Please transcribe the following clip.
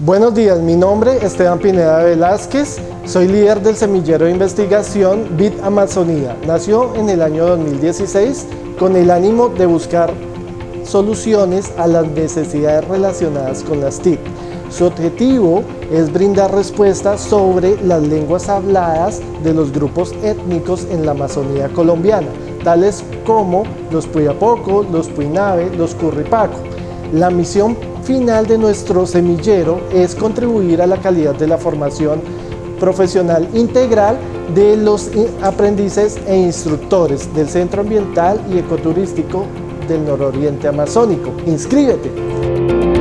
Buenos días, mi nombre es Esteban Pineda Velázquez, soy líder del semillero de investigación BIT Amazonía. Nació en el año 2016 con el ánimo de buscar soluciones a las necesidades relacionadas con las TIC. Su objetivo es brindar respuestas sobre las lenguas habladas de los grupos étnicos en la Amazonía colombiana, tales como los Puyapoco, los Puinabe, los Curripaco. La misión final de nuestro semillero es contribuir a la calidad de la formación profesional integral de los aprendices e instructores del Centro Ambiental y Ecoturístico del Nororiente Amazónico. ¡Inscríbete!